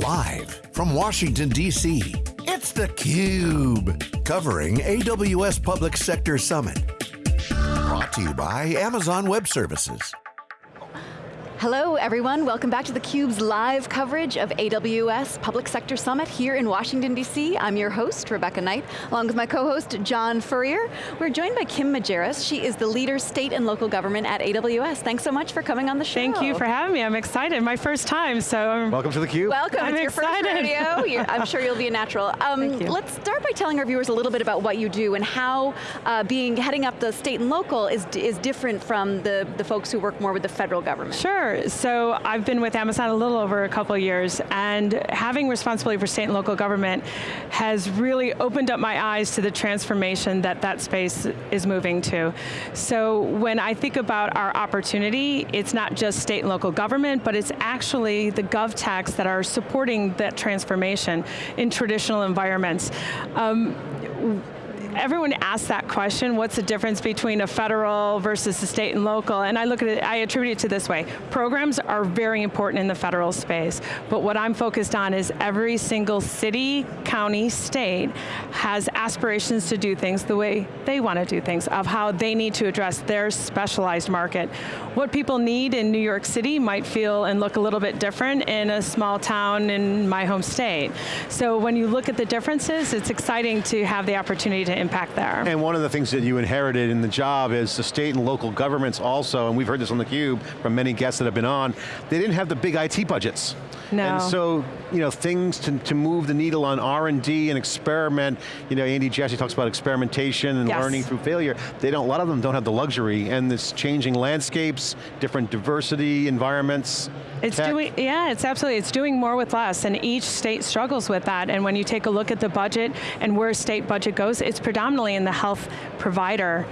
Live from Washington, D.C., it's theCUBE. Covering AWS Public Sector Summit. Brought to you by Amazon Web Services. Hello everyone, welcome back to theCUBE's live coverage of AWS Public Sector Summit here in Washington DC. I'm your host, Rebecca Knight, along with my co-host, John Furrier. We're joined by Kim Majerus. She is the leader state and local government at AWS. Thanks so much for coming on the show. Thank you for having me, I'm excited. My first time, so I'm Welcome to theCUBE. Welcome, I'm it's your excited. first rodeo. You're, I'm sure you'll be a natural. Um, Thank you. Let's start by telling our viewers a little bit about what you do and how uh, being heading up the state and local is, is different from the, the folks who work more with the federal government. Sure, so I've been with Amazon a little over a couple years, and having responsibility for state and local government has really opened up my eyes to the transformation that that space is moving to. So when I think about our opportunity, it's not just state and local government, but it's actually the GovTechs that are supporting that transformation in traditional environments. Um, everyone asks that question, what's the difference between a federal versus the state and local, and I look at it, I attribute it to this way. Programs are very important in the federal space, but what I'm focused on is every single city, county, state has aspirations to do things the way they want to do things, of how they need to address their specialized market. What people need in New York City might feel and look a little bit different in a small town in my home state. So when you look at the differences, it's exciting to have the opportunity to impact there. And one of the things that you inherited in the job is the state and local governments also, and we've heard this on theCUBE from many guests that have been on, they didn't have the big IT budgets. No. And so, you know, things to, to move the needle on R&D and experiment, you know, Andy Jassy talks about experimentation and Yes. learning through failure. They don't, a lot of them don't have the luxury and this changing landscapes, different diversity, environments. It's tech. doing, yeah, it's absolutely, it's doing more with less, and each state struggles with that, and when you take a look at the budget and where state budget goes, it's predominantly in the health provider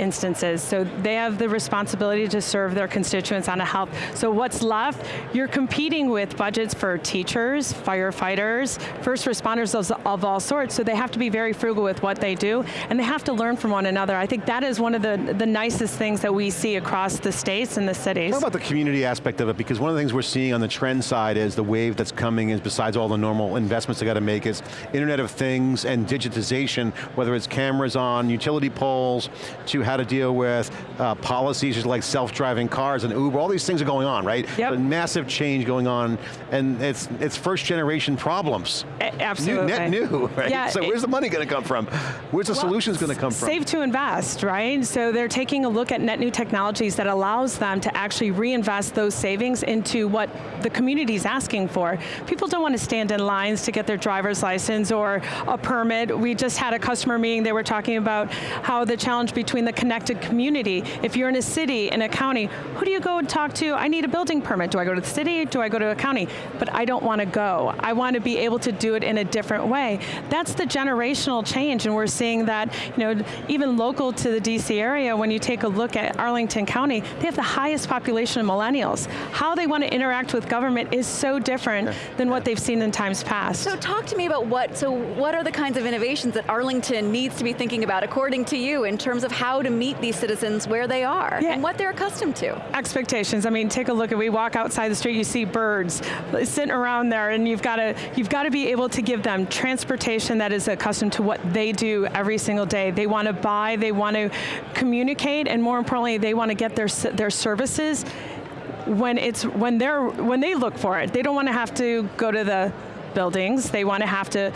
instances. So they have the responsibility to serve their constituents on a health. So what's left, you're competing with budgets for teachers, firefighters, first responders of, of all sorts, so they have to be very frugal with what they do, and they have to learn from one another. I think that is one of the, the nicest things that we see across the states and the cities. Talk about the community aspect of it, because one of the things we're seeing on the trend side is the wave that's coming is besides all the normal investments they got to make is Internet of Things and digitization, whether it's cameras on utility poles, to how to deal with uh, policies like self-driving cars and Uber, all these things are going on, right? Yep. Massive change going on, and it's, it's first generation problems. A- New, Absolutely. net new, right? Yeah, so it- where's the money going to come from? Where's the Well, solutions going to come from? Save to invest, right? So they're taking a look at net new technologies that allows them to actually reinvest those savings into what the community's asking for. People don't want to stand in lines to get their driver's license or a permit. We just had a customer meeting, they were talking about how the challenge between the connected community, if you're in a city, in a county, who do you go and talk to? I need a building permit. Do I go to the city? Do I go to a county? But I don't want to go. I want to be able to do it in a different way. That's the generational change, and we're seeing that, you know, even local to the DC area, when you take a look at Arlington County, they have the highest population of millennials. How they want to interact with government is so different than what they've seen in times past. So talk to me about what, so what are the kinds of innovations that Arlington needs to be thinking about, according to you, in terms of how to meet these citizens where they are, Yeah. and what they're accustomed to? expectations. I mean, take a look at, we walk outside the street, you see birds sitting around there and you've got to, you've got to be able to give them transportation that is accustomed to what they do every single day. They want to buy, they want to communicate, and more importantly, they want to get their, their services when it's, when they're, when they look for it. They don't want to have to go to the buildings. They want to have to,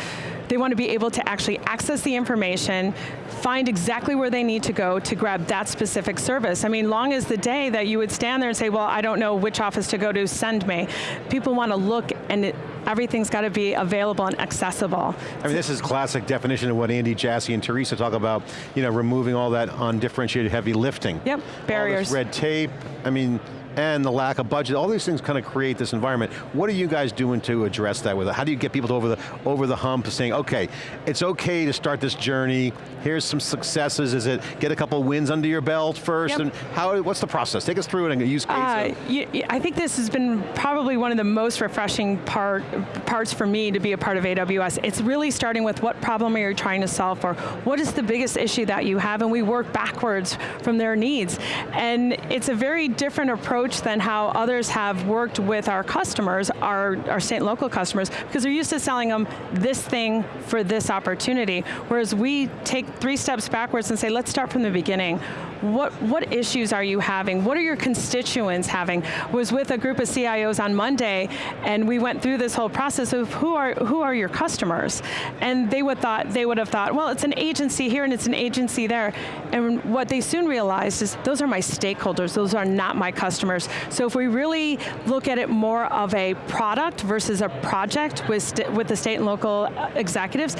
they want to be able to actually access the information, find exactly where they need to go to grab that specific service. I mean, long as the day that you would stand there and say, well, I don't know which office to go to, send me. People want to look and it, everything's got to be available and accessible. I mean, this is classic definition of what Andy Jassy and Teresa talk about, you know, removing all that undifferentiated heavy lifting. Yep, barriers. red tape, I mean, and the lack of budget, all these things kind of create this environment. What are you guys doing to address that with it? How do you get people to over the, over the hump saying, okay, it's okay to start this journey, here's some successes, is it get a couple wins under your belt first, Yep. and how, what's the process? Take us through it and use case. Uh, of- y- y- I think this has been probably one of the most refreshing part, parts for me to be a part of AWS. It's really starting with what problem are you trying to solve for? What is the biggest issue that you have? And we work backwards from their needs. And it's a very different approach approach than how others have worked with our customers, our, our state and local customers, because they're used to selling them this thing for this opportunity. Whereas we take three steps backwards and say, let's start from the beginning. What, what issues are you having? What are your constituents having? Was with a group of CIOs on Monday, and we went through this whole process of who are, who are your customers? And they would, thought, they would have thought, well, it's an agency here and it's an agency there. And what they soon realized is, those are my stakeholders, those are not my customers. So if we really look at it more of a product versus a project with, with the state and local executives,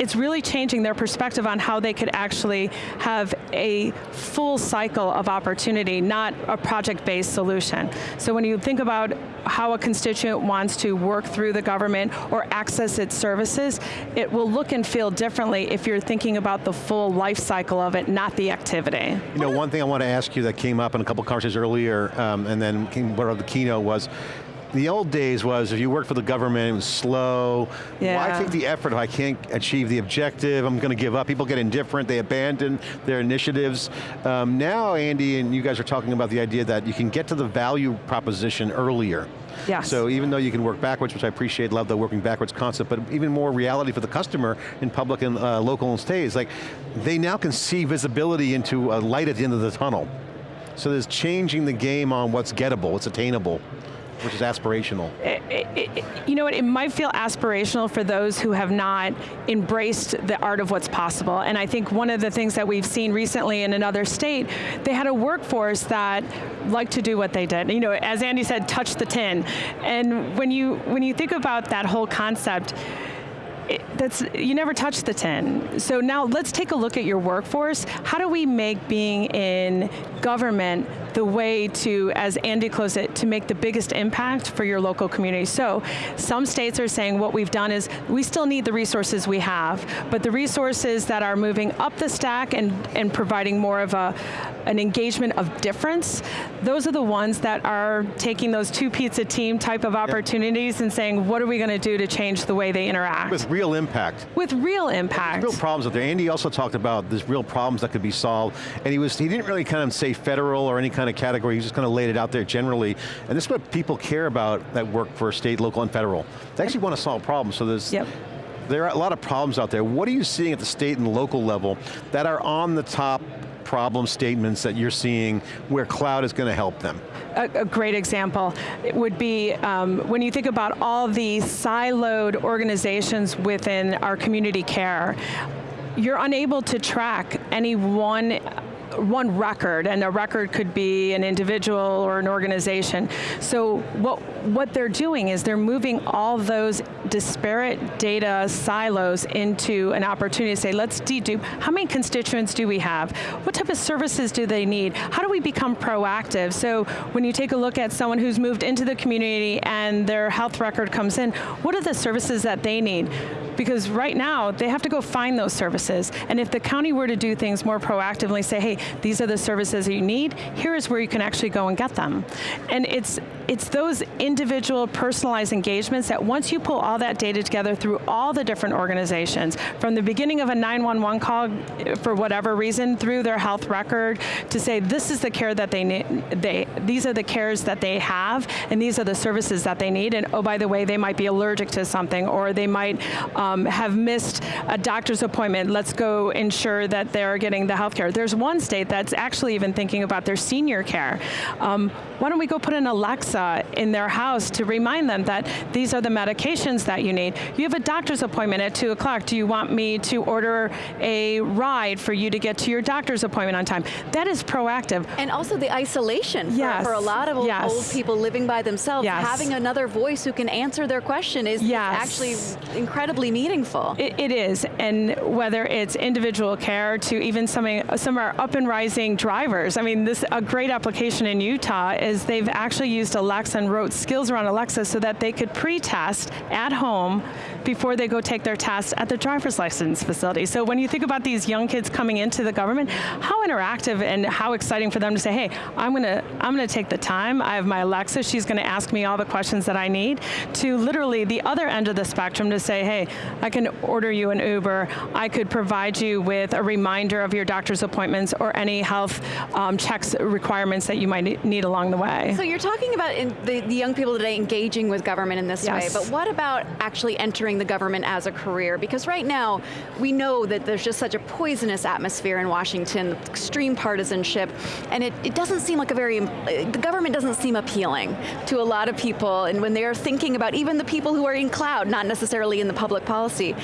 it's really changing their perspective on how they could actually have a full cycle of opportunity, not a project-based solution. So when you think about how a constituent wants to work through the government or access its services, it will look and feel differently if you're thinking about the full life cycle of it, not the activity. You know, one thing I want to ask you that came up in a couple conversations earlier, um, and then came of the keynote was, the old days was if you worked for the government, it was slow. Yeah. Why take the effort if I can't achieve the objective? I'm going to give up. People get indifferent, they abandon their initiatives. Um, now, Andy, and you guys are talking about the idea that you can get to the value proposition earlier. Yes. So even though you can work backwards, which I appreciate, love the working backwards concept, but even more reality for the customer in public and uh, local and states, like they now can see visibility into a light at the end of the tunnel. So there's changing the game on what's gettable, what's attainable which is aspirational. It, it, it, you know what, it might feel aspirational for those who have not embraced the art of what's possible. And I think one of the things that we've seen recently in another state, they had a workforce that liked to do what they did. You know, as Andy said, touch the tin. And when you, when you think about that whole concept, eh, that's, you never touch the tin. So now let's take a look at your workforce. How do we make being in government the way to, as Andy closed it, to make the biggest impact for your local community. So some states are saying what we've done is we still need the resources we have, but the resources that are moving up the stack and, and providing more of a, an engagement of difference, those are the ones that are taking those two pizza team type of opportunities yep. and saying, what are we going to do to change the way they interact? With real impact. With real impact. There's real problems out there. Andy also talked about there's real problems that could be solved, and he was he didn't really kind of say federal or any kind of category, he just kind of laid it out there generally, and this is what people care about that work for state, local, and federal. They actually want to solve problems, so there's, yep. there are a lot of problems out there. What are you seeing at the state and local level that are on the top problem statements that you're seeing where cloud is going to help them? A, a great example would be um, when you think about all the siloed organizations within our community care, you're unable to track any one one record, and a record could be an individual or an organization. So what, what they're doing is they're moving all those disparate data silos into an opportunity to say, let's dedupe, how many constituents do we have? What type of services do they need? How do we become proactive? So when you take a look at someone who's moved into the community and their health record comes in, what are the services that they need? Because right now, they have to go find those services. And if the county were to do things more proactively, say, hey, these are the services that you need, here is where you can actually go and get them. And it's, it's those individual personalized engagements that once you pull all that data together through all the different organizations, from the beginning of a 911 call, for whatever reason, through their health record, to say this is the care that they need, they, these are the cares that they have, and these are the services that they need, and oh, by the way, they might be allergic to something, or they might um, have missed a doctor's appointment, let's go ensure that they're getting the health care. There's one state that's actually even thinking about their senior care. Um, why don't we go put an Alexa Uh, in their house to remind them that these are the medications that you need. You have a doctor's appointment at 2 o'clock. Do you want me to order a ride for you to get to your doctor's appointment on time? That is proactive. And also the isolation yes. for, for a lot of yes. old people living by themselves. Yes. Having another voice who can answer their question is actually incredibly meaningful. It, it is, and whether it's individual care to even some, some are up and rising drivers. I mean, this a great application in Utah is they've actually used Alexa Alexa and wrote skills around Alexa so that they could pre-test at home before they go take their test at the driver's license facility. So when you think about these young kids coming into the government, how interactive and how exciting for them to say, hey, I'm going to I'm going to take the time, I have my Alexa, she's going to ask me all the questions that I need, to literally the other end of the spectrum to say, hey, I can order you an Uber, I could provide you with a reminder of your doctor's appointments or any health um, checks requirements that you might need along the way. So you're talking about the, the, young people today engaging with government in this yes. way, but what about actually entering the government as a career? Because right now, we know that there's just such a poisonous atmosphere in Washington, extreme partisanship, and it, it doesn't seem like a very, the government doesn't seem appealing to a lot of people, and when they're thinking about even the people who are in cloud, not necessarily in the public policy.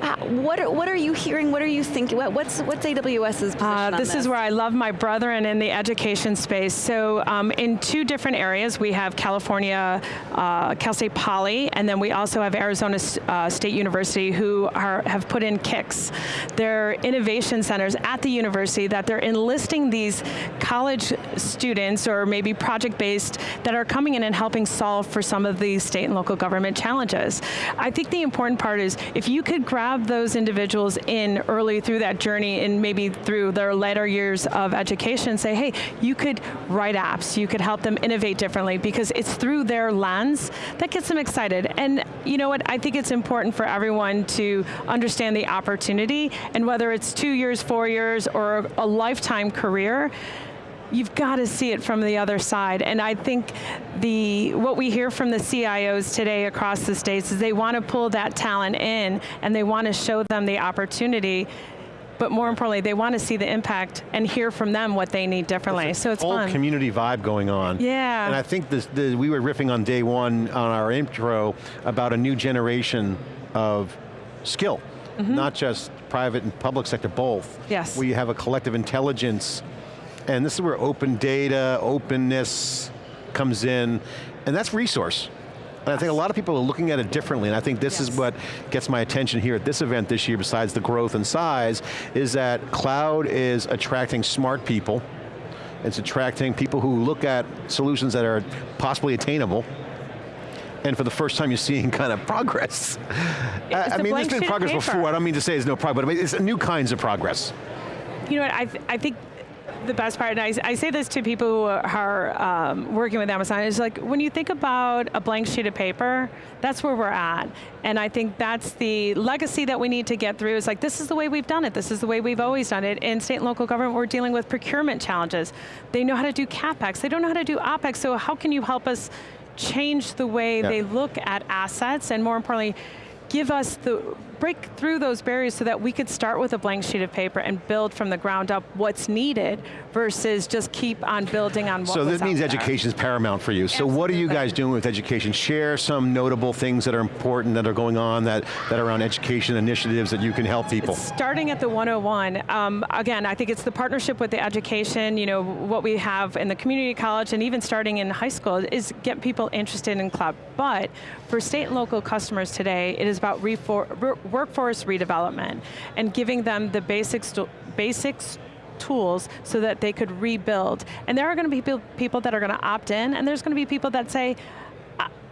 Uh, what, are, what are you hearing, what are you thinking, what's, what's AWS's position uh, This, this is where I love my brethren in the education space. So um, in two different areas, we have California, uh, Cal State Poly, and then we also have Arizona uh, State University who are, have put in CICs. They're innovation centers at the university that they're enlisting these college students or maybe project-based that are coming in and helping solve for some of these state and local government challenges. I think the important part is if you could grab those individuals in early through that journey and maybe through their later years of education, say, hey, you could write apps, you could help them innovate differently because it's through their lens that gets them excited. And you know what, I think it's important for everyone to understand the opportunity and whether it's two years, four years, or a lifetime career, you've got to see it from the other side. And I think the what we hear from the CIOs today across the states is they want to pull that talent in and they want to show them the opportunity but more importantly, they want to see the impact and hear from them what they need differently, so it's whole fun. community vibe going on. Yeah. And I think this, the, we were riffing on day one on our intro about a new generation of skill, mm -hmm. not just private and public sector, both. Yes. We have a collective intelligence and this is where open data, openness comes in, and that's resource. And I think a lot of people are looking at it differently, and I think this yes. is what gets my attention here at this event this year, besides the growth and size, is that cloud is attracting smart people, it's attracting people who look at solutions that are possibly attainable, and for the first time you're seeing kind of progress. I, I mean, there's been progress paper. before, I don't mean to say there's no progress, but it's new kinds of progress. You know what, I, th I think the best part, and I, I say this to people who are um, working with Amazon, is like when you think about a blank sheet of paper, that's where we're at. And I think that's the legacy that we need to get through is like, this is the way we've done it, this is the way we've always done it. In state and local government, we're dealing with procurement challenges. They know how to do CapEx, they don't know how to do OpEx, so how can you help us change the way they look at assets and more importantly, give us the, break through those barriers so that we could start with a blank sheet of paper and build from the ground up what's needed versus just keep on building on what So this means education is paramount for you. Absolutely. So what are you guys doing with education? Share some notable things that are important that are going on that, that are around education initiatives that you can help people. Starting at the 101, um, again, I think it's the partnership with the education, you know, what we have in the community college and even starting in high school is get people interested in cloud. But for state and local customers today, it is about workforce redevelopment and giving them the basics, basics tools so that they could rebuild. And there are going to be people, people that are going to opt in, and there's going to be people that say,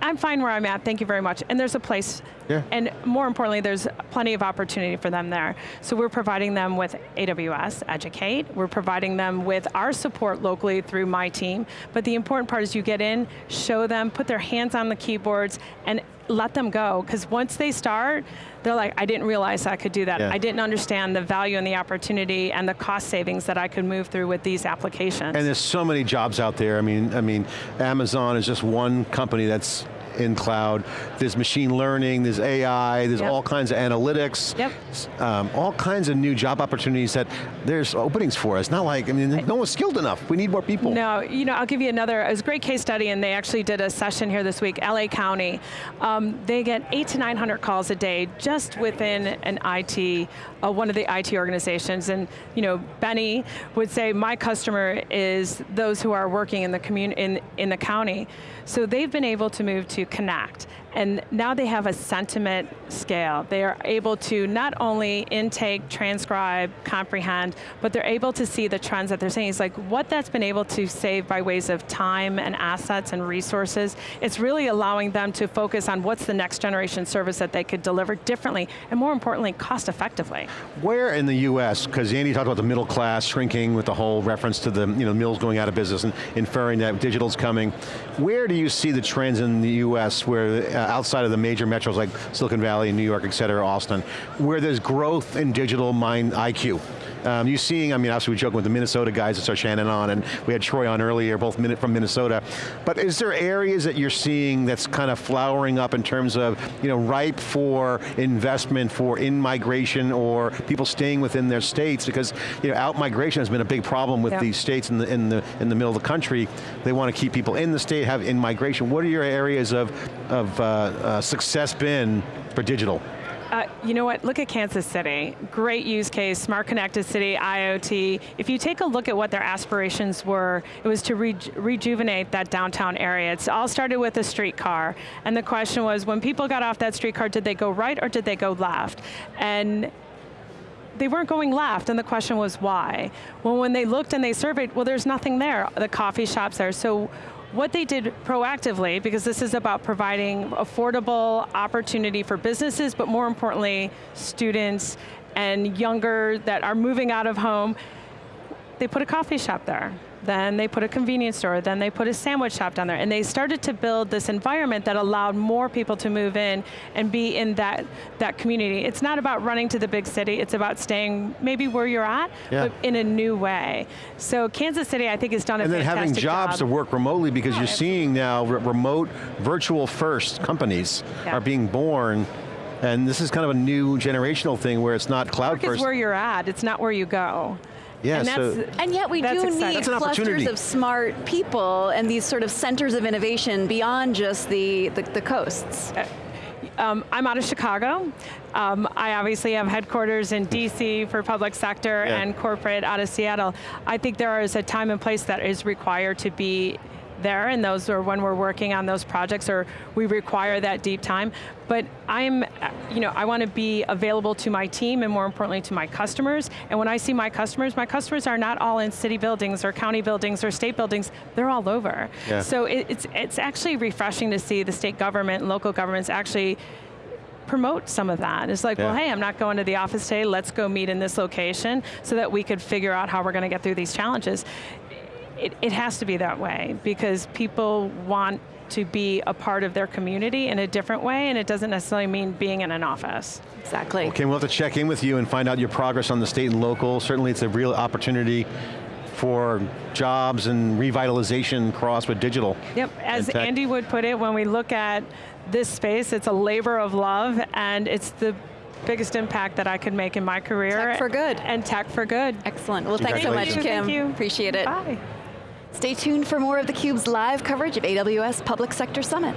I'm fine where I'm at, thank you very much. And there's a place, yeah. and more importantly, there's plenty of opportunity for them there. So we're providing them with AWS, Educate, we're providing them with our support locally through my team, but the important part is you get in, show them, put their hands on the keyboards, and let them go, because once they start, they're like, I didn't realize I could do that. Yeah. I didn't understand the value and the opportunity and the cost savings that I could move through with these applications. And there's so many jobs out there. I mean, I mean, Amazon is just one company that's in cloud. There's machine learning, there's AI, there's yep. all kinds of analytics, yep. um, all kinds of new job opportunities that there's openings for us. Not like, I mean, no one's skilled enough. We need more people. No, you know, I'll give you another, it was a great case study and they actually did a session here this week, LA County. Um, they get eight to 900 calls a day just within an IT, uh, one of the IT organizations. And you know, Benny would say, my customer is those who are working in the, commun in, in the county. So they've been able to move to Connect And now they have a sentiment scale. They are able to not only intake, transcribe, comprehend, but they're able to see the trends that they're seeing. It's like what that's been able to save by ways of time and assets and resources. It's really allowing them to focus on what's the next generation service that they could deliver differently, and more importantly, cost effectively. Where in the US, because Andy talked about the middle class shrinking with the whole reference to the you know, mills going out of business and inferring that digital's coming, where do you see the trends in the US where uh, Uh, outside of the major metros like Silicon Valley, New York, et cetera, Austin, where there's growth in digital mind IQ? Um, you seeing, I mean, obviously we joking with the Minnesota guys, it's our Shannon on, and we had Troy on earlier, both from Minnesota. But is there areas that you're seeing that's kind of flowering up in terms of, you know, ripe for investment for in-migration or people staying within their states? Because, you know, out-migration has been a big problem with these states in the, in, the, in the middle of the country. They want to keep people in the state, have in-migration. What are your areas of, of uh, uh, success been for digital? Uh, you know what, look at Kansas City. Great use case, smart connected city, IoT. If you take a look at what their aspirations were, it was to re rejuvenate that downtown area. It all started with a streetcar, and the question was, when people got off that streetcar, did they go right or did they go left? And they weren't going left, and the question was why? Well, when they looked and they surveyed, well, there's nothing there. The coffee shops there. So what they did proactively, because this is about providing affordable opportunity for businesses, but more importantly, students and younger that are moving out of home, they put a coffee shop there then they put a convenience store, then they put a sandwich shop down there, and they started to build this environment that allowed more people to move in and be in that, that community. It's not about running to the big city, it's about staying maybe where you're at, yeah. but in a new way. So Kansas City, I think, has done a and fantastic And then having jobs job. to work remotely because yeah, you're seeing now remote, virtual first companies yeah. are being born and this is kind of a new generational thing where it's not cloud Work first. is where you're at, it's not where you go. Yeah, and, so and yet we do exciting. need clusters of smart people and these sort of centers of innovation beyond just the, the, the coasts. Uh, um, I'm out of Chicago. Um, I obviously have headquarters in DC for public sector yeah. and corporate out of Seattle. I think there is a time and place that is required to be there, and those are when we're working on those projects, or we require that deep time. But I'm, you know, I want to be available to my team, and more importantly to my customers. And when I see my customers, my customers are not all in city buildings or county buildings or state buildings. They're all over. Yeah. So it, it's it's actually refreshing to see the state government and local governments actually promote some of that. It's like, yeah. well, hey, I'm not going to the office today, let's go meet in this location so that we could figure out how we're going to get through these challenges it, it has to be that way because people want to be a part of their community in a different way, and it doesn't necessarily mean being in an office. Exactly. Okay, we'll have to check in with you and find out your progress on the state and local. Certainly it's a real opportunity for jobs and revitalization cross with digital. Yep, as Andy would put it, when we look at this space, it's a labor of love, and it's the biggest impact that I could make in my career. Tech for good. And tech for good. Excellent. Well, thanks so much, Kim. Thank you. Appreciate it. Bye. Stay tuned for more of theCUBE's live coverage of AWS Public Sector Summit.